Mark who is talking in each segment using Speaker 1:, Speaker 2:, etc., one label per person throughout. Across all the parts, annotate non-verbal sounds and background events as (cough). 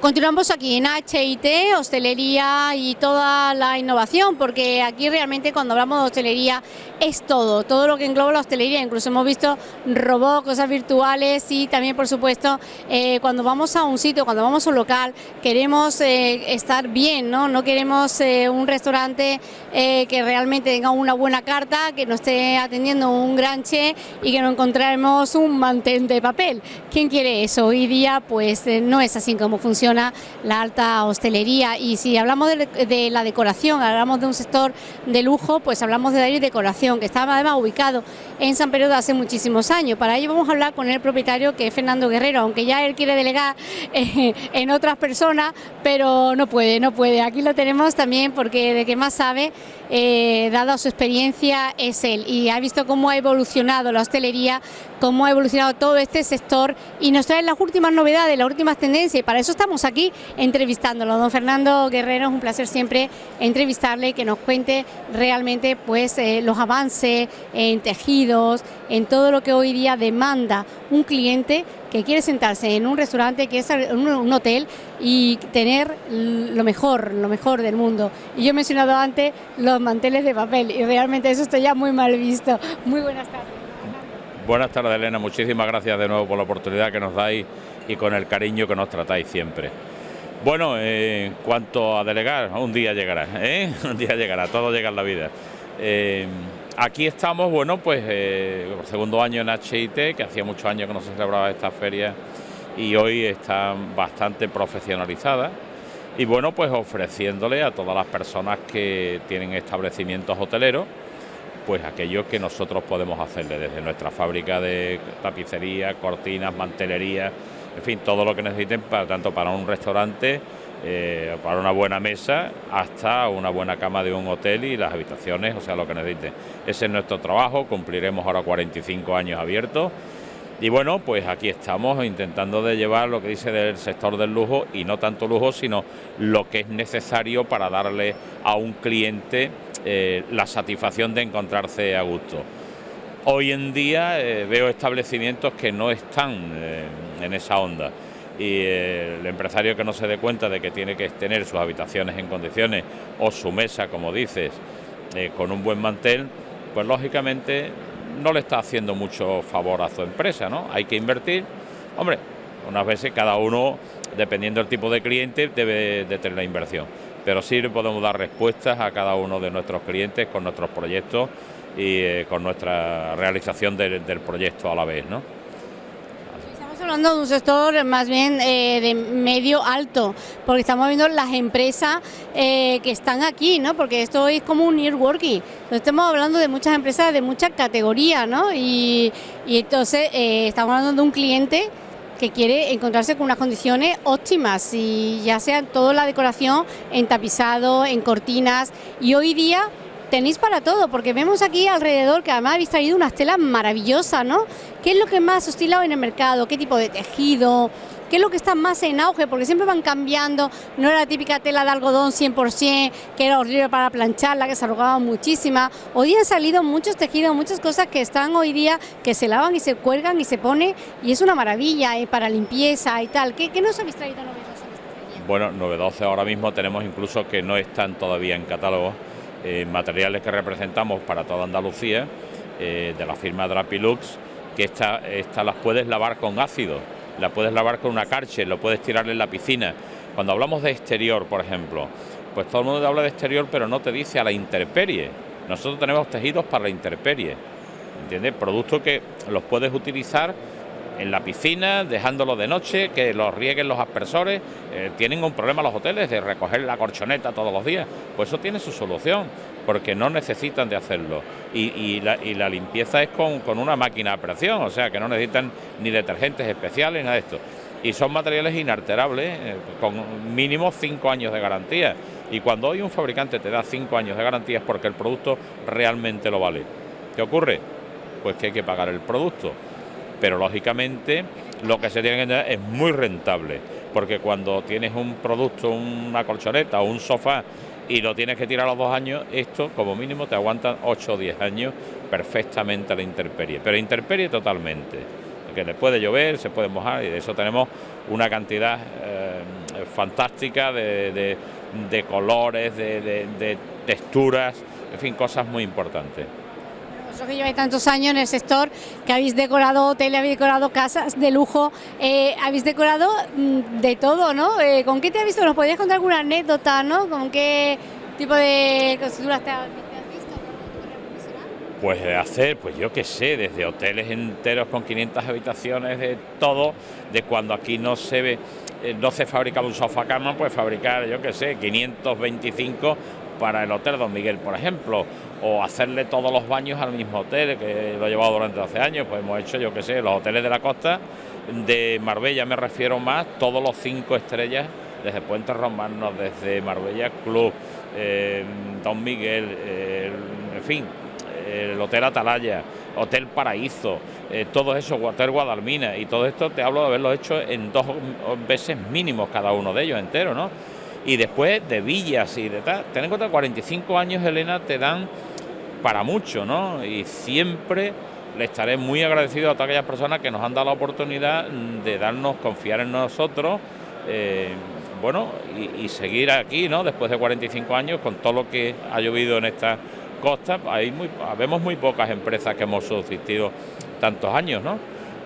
Speaker 1: Continuamos aquí en HIT, hostelería y toda la innovación, porque aquí realmente cuando hablamos de hostelería es todo, todo lo que engloba la hostelería, incluso hemos visto robots, cosas virtuales y también por supuesto eh, cuando vamos a un sitio, cuando vamos a un local, queremos eh, estar bien, ¿no? No queremos eh, un restaurante que realmente tenga una buena carta, que nos esté atendiendo un gran chef y que no encontremos un mantén de papel. ¿Quién quiere eso? Hoy día pues no es así como funciona la alta hostelería y si hablamos de, la decoración, hablamos de un sector de lujo, pues hablamos de David Decoración, que estaba además ubicado en San Pedro de hace muchísimos años. Para ello vamos a hablar con el propietario que es Fernando Guerrero, aunque ya él quiere delegar eh, en otras personas, pero no puede, no puede. Aquí lo tenemos también porque de que más sabe, eh, dada su experiencia, es él y ha visto cómo ha evolucionado la hostelería, cómo ha evolucionado todo este sector y nos trae las últimas novedades, las últimas tendencias y para eso estamos aquí entrevistándolo. Don Fernando Guerrero, es un placer siempre entrevistarle y que nos cuente realmente pues eh, los avances en tejidos, en todo lo que hoy día demanda un cliente que quiere sentarse en un restaurante, que es un hotel y tener lo mejor, lo mejor del mundo. Y yo he mencionado antes los manteles de papel y realmente eso está ya muy mal visto. Muy buenas tardes.
Speaker 2: Buenas tardes Elena, muchísimas gracias de nuevo por la oportunidad que nos dais y con el cariño que nos tratáis siempre. Bueno, en cuanto a delegar, un día llegará, ¿eh? (laughs) un día llegará, todo llega en la vida. Eh, aquí estamos, bueno, pues eh, segundo año en HIT, que hacía muchos años que no se celebraba esta feria y hoy está bastante profesionalizada. Y bueno, pues ofreciéndole a todas las personas que tienen establecimientos hoteleros, pues aquello que nosotros podemos hacerle desde nuestra fábrica de tapicería, cortinas, mantelería, en fin, todo lo que necesiten, para, tanto para un restaurante, eh, para una buena mesa, hasta una buena cama de un hotel y las habitaciones, o sea, lo que necesiten. Ese es nuestro trabajo, cumpliremos ahora 45 años abiertos. Y bueno, pues aquí estamos intentando de llevar lo que dice del sector del lujo y no tanto lujo, sino lo que es necesario para darle a un cliente eh, la satisfacción de encontrarse a gusto. Hoy en día eh, veo establecimientos que no están en esa onda y el empresario que no se dé cuenta de que tiene que tener sus habitaciones en condiciones o su mesa, como dices, eh, con un buen mantel, pues lógicamente no le está haciendo mucho favor a su empresa, ¿no? Hay que invertir, hombre, unas veces cada uno, dependiendo del tipo de cliente, debe de tener la inversión, pero sí le podemos dar respuestas a cada uno de nuestros clientes con nuestros proyectos y eh, con nuestra realización del proyecto a la vez, ¿no?
Speaker 1: Hablando de un sector más bien eh, de medio alto, porque estamos viendo las empresas eh, que están aquí, ¿no? Porque esto es como un networking. estamos hablando de muchas empresas de mucha categoría, ¿no? Y, entonces eh, estamos hablando de un cliente que quiere encontrarse con unas condiciones óptimas y ya sea toda la decoración en tapizado, en cortinas y hoy día tenéis para todo, porque vemos aquí alrededor que además habéis traído unas telas maravillosas, ¿no? ¿Qué es lo que más oscilado en el mercado? ¿Qué tipo de tejido? ¿Qué es lo que está más en auge? Porque siempre van cambiando, no era la típica tela de algodón 100%, que era horrible para plancharla, que se arrugaba muchísima. Hoy han salido muchos tejidos, muchas cosas que están hoy día, que se lavan y se cuelgan y se pone, y es una maravilla ¿eh? para limpieza y tal. ¿Qué, nos habéis traído novedoso?
Speaker 2: Bueno, novedoso ahora mismo tenemos incluso que no están todavía en catálogo eh, materiales que representamos para toda Andalucía, eh, de la firma Drapilux, que esta, esta las puedes lavar con ácido, la puedes lavar con una carche, lo puedes tirar en la piscina. Cuando hablamos de exterior, por ejemplo, pues todo el mundo habla de exterior, pero no te dice a la intemperie. Nosotros tenemos tejidos para la intemperie, ¿entiendes? Productos que los puedes utilizar en la piscina, dejándolo de noche, que los rieguen los aspersores. Eh, tienen un problema los hoteles de recoger la corchoneta todos los días. Pues eso tiene su solución, porque no necesitan de hacerlo. Y, la, limpieza es con, una máquina de presión, o sea que no necesitan ni detergentes especiales, nada de esto. Y son materiales inalterables, eh, con mínimo cinco años de garantía. Y cuando hoy un fabricante te da cinco años de garantía es porque el producto realmente lo vale. ¿Qué ocurre? Pues que hay que pagar el producto pero lógicamente lo que se tiene que tener es muy rentable, porque cuando tienes un producto, una colchoneta o un sofá y lo tienes que tirar a los dos años, esto como mínimo te aguanta 8 o 10 años perfectamente a la intemperie, pero intemperie totalmente, que le puede llover, se puede mojar y de eso tenemos una cantidad eh, fantástica de, colores, de, texturas, en fin, cosas muy importantes.
Speaker 1: Vosotros que lleváis tantos años en el sector, que habéis decorado hoteles, habéis decorado casas de lujo, eh, habéis decorado mm, de todo, ¿no? Eh, ¿Con qué te has visto? ¿Nos podrías contar alguna anécdota, ¿no? ¿Con qué tipo de costuras te has visto?
Speaker 2: Pues de hacer, pues yo qué sé, desde hoteles enteros con 500 habitaciones, de todo, de cuando aquí no se ve, eh, no se fabricaba un sofá cama, pues fabricar, yo qué sé, 525 para el Hotel Don Miguel, por ejemplo, o hacerle todos los baños al mismo hotel, que lo he llevado durante 12 años, pues hemos hecho, yo qué sé, los hoteles de la costa, de Marbella me refiero más, todos los cinco estrellas, desde Puente Romanos, desde Marbella Club, eh, Don Miguel, eh, en fin, el Hotel Atalaya, Hotel Paraíso, eh, todo eso, Hotel Guadalmina, y todo esto te hablo de haberlo hecho en dos veces mínimos cada uno de ellos entero, ¿no? Y después de villas y de tal, ten en cuenta 45 años, Elena, te dan para mucho, ¿no? Y siempre le estaré muy agradecido a todas aquellas personas que nos han dado la oportunidad de darnos, confiar en nosotros, eh, bueno, y, seguir aquí, ¿no? Después de 45 años, con todo lo que ha llovido en esta costa, hay vemos muy pocas empresas que hemos subsistido tantos años, ¿no?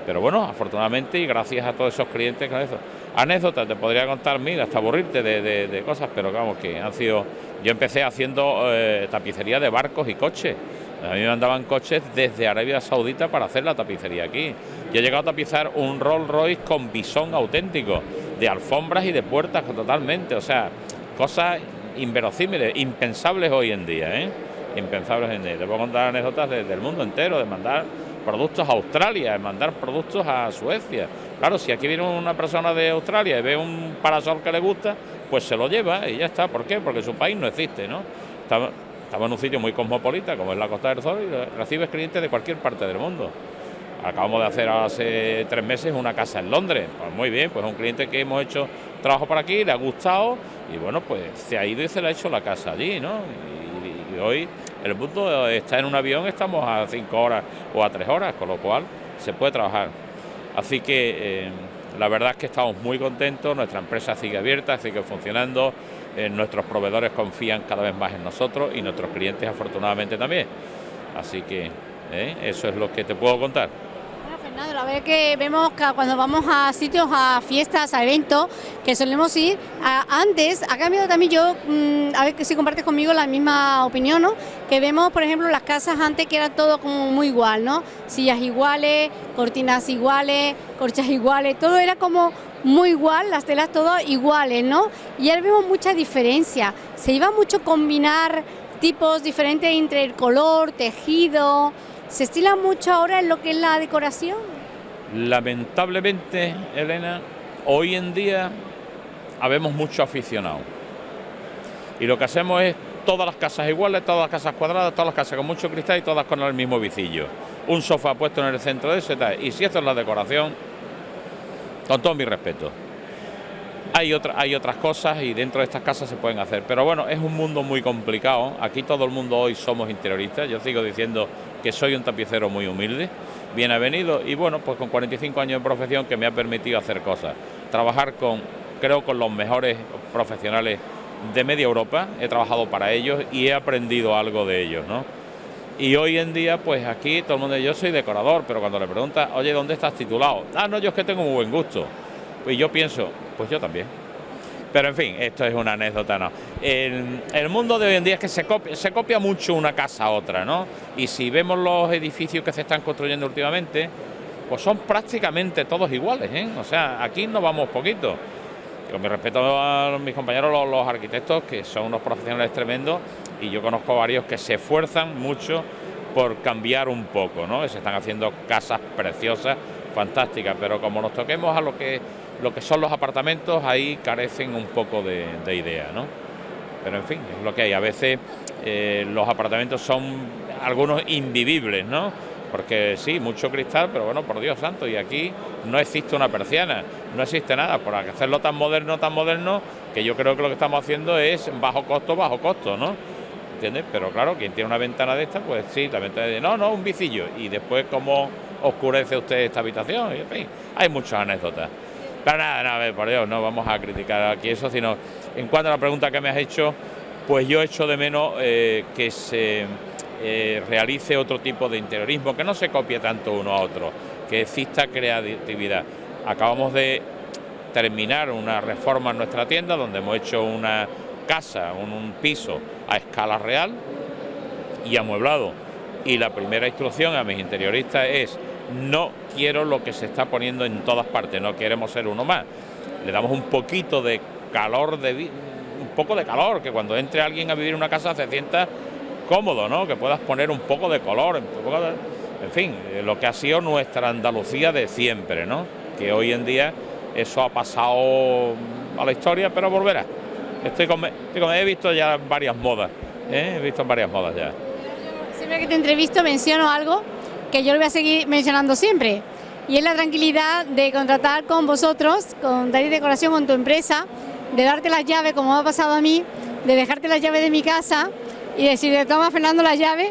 Speaker 2: Pero bueno, afortunadamente y gracias a todos esos clientes con eso. Anécdotas, te podría contar mil, hasta aburrirte de, cosas, pero vamos, que han sido... Yo empecé haciendo eh, tapicería de barcos y coches. A mí me mandaban coches desde Arabia Saudita para hacer la tapicería aquí. Yo he llegado a tapizar un Rolls Royce con bisón auténtico, de alfombras y de puertas totalmente. O sea, cosas inverosímiles, impensables hoy en día, ¿eh? impensables en día. Te puedo contar anécdotas del mundo entero, de mandar productos a Australia, mandar productos a Suecia. Claro, si aquí viene una persona de Australia y ve un parasol que le gusta, pues se lo lleva y ya está. ¿Por qué? Porque su país no existe, ¿no? Estamos, en un sitio muy cosmopolita, como es la Costa del Sol, y recibes clientes de cualquier parte del mundo. Acabamos de hacer hace tres meses una casa en Londres. Pues muy bien, pues un cliente que hemos hecho trabajo por aquí, le ha gustado y bueno, pues se ha ido y se le ha hecho la casa allí, ¿no? hoy el mundo está en un avión, estamos a cinco horas o a tres horas, con lo cual se puede trabajar. Así que eh, la verdad es que estamos muy contentos, nuestra empresa sigue abierta, sigue funcionando, eh, nuestros proveedores confían cada vez más en nosotros y nuestros clientes afortunadamente también. Así que eh, eso es lo que te puedo contar.
Speaker 1: Fernando, la verdad que vemos que cuando vamos a sitios, a fiestas, a eventos, que solemos ir, antes ha cambiado también yo, mm, a ver si compartes conmigo la misma opinión, ¿no? Que vemos, por ejemplo, las casas antes que era todo como muy igual, ¿no? Sillas iguales, cortinas iguales, corchas iguales, todo era como muy igual, las telas todas iguales, ¿no? Y ahora vemos mucha diferencia, se iba mucho combinar tipos diferentes entre el color, tejido, ¿Se estila mucho ahora en lo que es la decoración?
Speaker 2: Lamentablemente, Elena, hoy en día habemos mucho aficionado. Y lo que hacemos es todas las casas iguales, todas las casas cuadradas, todas las casas con mucho cristal y todas con el mismo vicillo. Un sofá puesto en el centro de ese tal. Y si esto es la decoración, con todo mi respeto. Hay, otras cosas y dentro de estas casas se pueden hacer. Pero bueno, es un mundo muy complicado. Aquí todo el mundo hoy somos interioristas. Yo sigo diciendo que soy un tapicero muy humilde, bien avenido y bueno, pues con 45 años de profesión que me ha permitido hacer cosas. Trabajar con, creo, con los mejores profesionales de media Europa. He trabajado para ellos y he aprendido algo de ellos, ¿no? Y hoy en día, pues aquí todo el mundo, yo soy decorador, pero cuando le pregunta, oye, ¿dónde estás titulado? Ah, no, yo es que tengo muy buen gusto. Pues yo pienso, pues yo también. Pero en fin, esto es una anécdota, ¿no? El, mundo de hoy en día es que se copia, se copia mucho una casa a otra, ¿no? Y si vemos los edificios que se están construyendo últimamente, pues son prácticamente todos iguales, ¿eh? O sea, aquí no vamos poquito. Con mi respeto a mis compañeros los arquitectos, que son unos profesionales tremendos, y yo conozco varios que se esfuerzan mucho por cambiar un poco, ¿no? Se están haciendo casas preciosas, fantásticas, pero como nos toquemos a lo que lo que son los apartamentos ahí carecen un poco de, idea, ¿no? Pero en fin, es lo que hay. A veces eh, los apartamentos son algunos invivibles, ¿no? Porque sí, mucho cristal, pero bueno, por Dios santo, y aquí no existe una persiana, no existe nada. Por hacerlo tan moderno, tan moderno, que yo creo que lo que estamos haciendo es bajo costo, bajo costo, ¿no? ¿Entiendes? Pero claro, quien tiene una ventana de esta, pues sí, la ventana de, no, no, un vicillo. Y después, ¿cómo oscurece usted esta habitación? En fin, hay muchas anécdotas. Pero nada, nada, por Dios, no vamos a criticar aquí eso, sino en cuanto a la pregunta que me has hecho, pues yo echo de menos eh, que se eh, realice otro tipo de interiorismo, que no se copie tanto uno a otro, que exista creatividad. Acabamos de terminar una reforma en nuestra tienda donde hemos hecho una casa, un, piso a escala real y amueblado. Y la primera instrucción a mis interioristas es no quiero lo que se está poniendo en todas partes, no queremos ser uno más. Le damos un poquito de calor, de un poco de calor, que cuando entre alguien a vivir en una casa se sienta cómodo, ¿no? Que puedas poner un poco de color, en fin, eh, lo que ha sido nuestra Andalucía de siempre, ¿no? Que hoy en día eso ha pasado a la historia, pero volverá. Estoy con, he visto ya varias modas, ¿eh? he visto varias modas ya.
Speaker 1: Siempre que te entrevisto menciono algo que yo lo voy a seguir mencionando siempre, y es la tranquilidad de contratar con vosotros, con Darí Decoración, con tu empresa, de darte las llaves, como ha pasado a mí, de dejarte las llaves de mi casa y decirle, toma Fernando las llaves,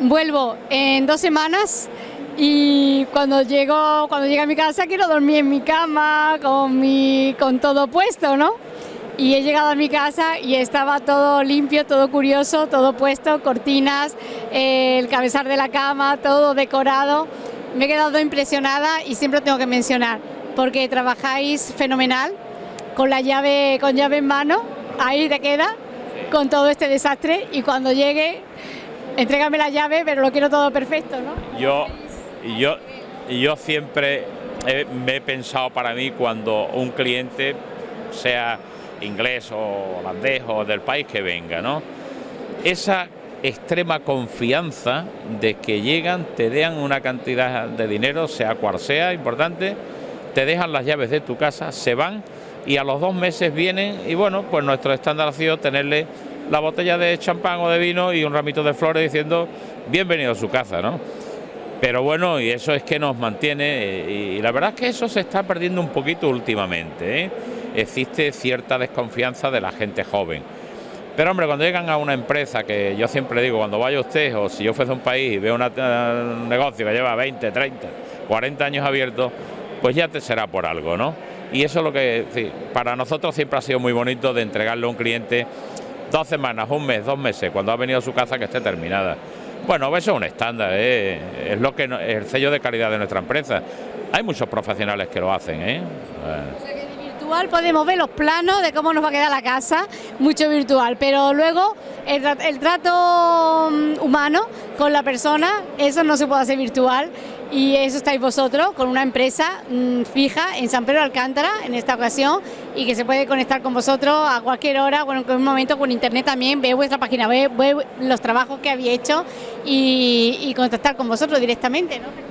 Speaker 1: vuelvo en dos semanas y cuando llego, cuando llegue a mi casa quiero dormir en mi cama con, mi, con todo puesto, ¿no? Y he llegado a mi casa y estaba todo limpio, todo curioso, todo puesto, cortinas, el cabezal de la cama, todo decorado. Me he quedado impresionada y siempre tengo que mencionar, porque trabajáis fenomenal, con la llave, con llave en mano, ahí te queda, con todo este desastre y cuando llegue, entrégame la llave, pero lo quiero todo perfecto, ¿no?
Speaker 2: Yo yo, yo siempre me he pensado para mí cuando un cliente, sea inglés o holandés o del país que venga, ¿no? Esa extrema confianza de que llegan, te dejan una cantidad de dinero, sea cual sea, importante, te dejan las llaves de tu casa, se van y a los dos meses vienen y bueno, pues nuestro estándar ha sido tenerle la botella de champán o de vino y un ramito de flores diciendo bienvenido a su casa, ¿no? Pero bueno, y eso es que nos mantiene, y, la verdad es que eso se está perdiendo un poquito últimamente. ¿eh? Existe cierta desconfianza de la gente joven. Pero hombre, cuando llegan a una empresa, que yo siempre digo, cuando vaya usted, o si yo fuese a un país y veo un negocio que lleva 20, 30, 40 años abierto, pues ya te será por algo, ¿no? Y eso es lo que, para nosotros siempre ha sido muy bonito de entregarle a un cliente dos semanas, un mes, dos meses, cuando ha venido a su casa que esté terminada. Bueno, eso es un estándar, ¿eh? es lo que el sello de calidad de nuestra empresa. Hay muchos profesionales que lo hacen. ¿eh?
Speaker 1: Virtual podemos ver los planos de cómo nos va a quedar la casa, mucho virtual, pero luego el, trato mm, humano con la persona, eso no se puede hacer virtual y eso estáis vosotros con una empresa mm, fija en San Pedro Alcántara en esta ocasión y que se puede conectar con vosotros a cualquier hora, bueno, en un momento con internet también, ve vuestra página ve los trabajos que habéis hecho y, contactar con vosotros directamente, ¿no,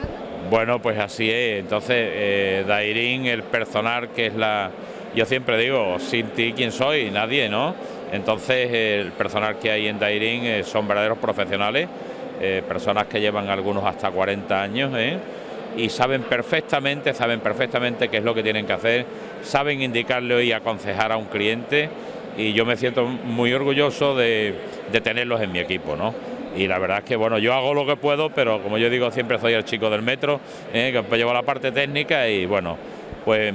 Speaker 2: Bueno, pues así es, entonces eh, Dairín, el personal que es la, yo siempre digo, sin ti quién soy, nadie, ¿no? Entonces el personal que hay en Dairín eh, son verdaderos profesionales eh, personas que llevan algunos hasta 40 años ¿eh? y saben perfectamente, saben perfectamente qué es lo que tienen que hacer, saben indicarle y aconsejar a un cliente y yo me siento muy orgulloso de, tenerlos en mi equipo, ¿no? Y la verdad es que bueno, yo hago lo que puedo, pero como yo digo, siempre soy el chico del metro, ¿eh? que llevo la parte técnica y bueno, pues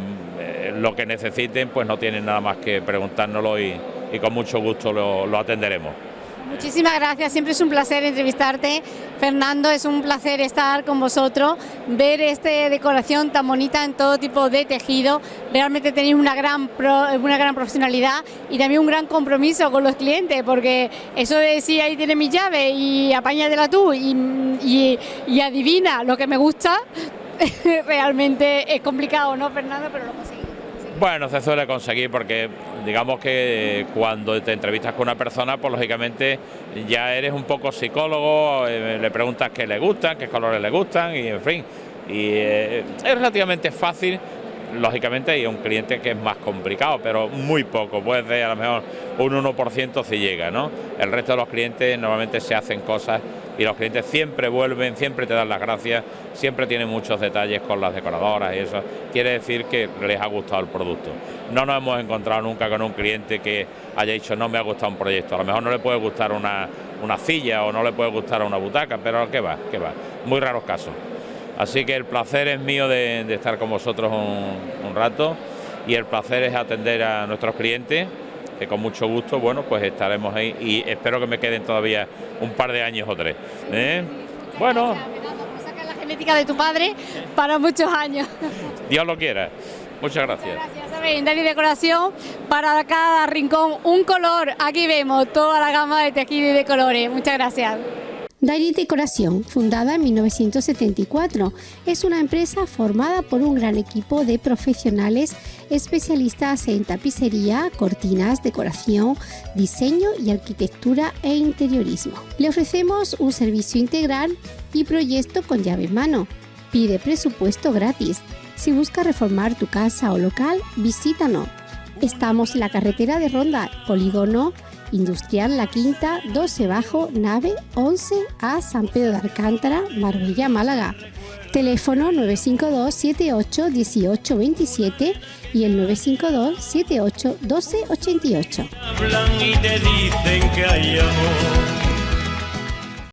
Speaker 2: lo que necesiten, pues no tienen nada más que preguntárnoslo y, con mucho gusto lo atenderemos.
Speaker 1: Muchísimas gracias, siempre es un placer entrevistarte. Fernando, es un placer estar con vosotros, ver esta decoración tan bonita en todo tipo de tejido. Realmente tenéis una gran, una gran profesionalidad y también un gran compromiso con los clientes, porque eso de decir ahí tiene mi llave y apáñatela tú y, y adivina lo que me gusta, (laughs) realmente es complicado, ¿no, Fernando? Pero.
Speaker 2: Bueno, se suele conseguir porque digamos que cuando te entrevistas con una persona, pues lógicamente ya eres un poco psicólogo, eh, le preguntas qué le gustan, qué colores le gustan y en fin. Y eh, es relativamente fácil, lógicamente hay un cliente que es más complicado, pero muy poco, puede ser a lo mejor un 1% si llega, ¿no? El resto de los clientes normalmente se hacen cosas y los clientes siempre vuelven, siempre te dan las gracias, siempre tienen muchos detalles con las decoradoras y eso. Quiere decir que les ha gustado el producto. No nos hemos encontrado nunca con un cliente que haya dicho no me ha gustado un proyecto. A lo mejor no le puede gustar una, una silla o no le puede gustar una butaca, pero ¿qué va? ¿Qué va? Muy raros casos. Así que el placer es mío de, estar con vosotros un, rato y el placer es atender a nuestros clientes que con mucho gusto, bueno, pues estaremos ahí y espero que me queden todavía un par de años o tres. ¿eh? Bueno.
Speaker 1: la genética de tu padre para muchos años. (laughs)
Speaker 2: Dios lo quiera. Muchas gracias.
Speaker 1: Muchas gracias, Decoración para cada rincón un color. Aquí vemos toda la gama de tejido y de colores. Muchas gracias.
Speaker 3: Dairy Decoración, fundada en 1974, es una empresa formada por un gran equipo de profesionales especialistas en tapicería, cortinas, decoración, diseño y arquitectura e interiorismo. Le ofrecemos un servicio integral y proyecto con llave en mano. Pide presupuesto gratis. Si busca reformar tu casa o local, visítanos. Estamos en la carretera de Ronda, Polígono Industrial La Quinta, 12 Bajo, nave 11 a San Pedro de Alcántara, Marbella, Málaga. Teléfono 952 78 18 27 y el 952 78 12 88. Hablan y te dicen que hay amor.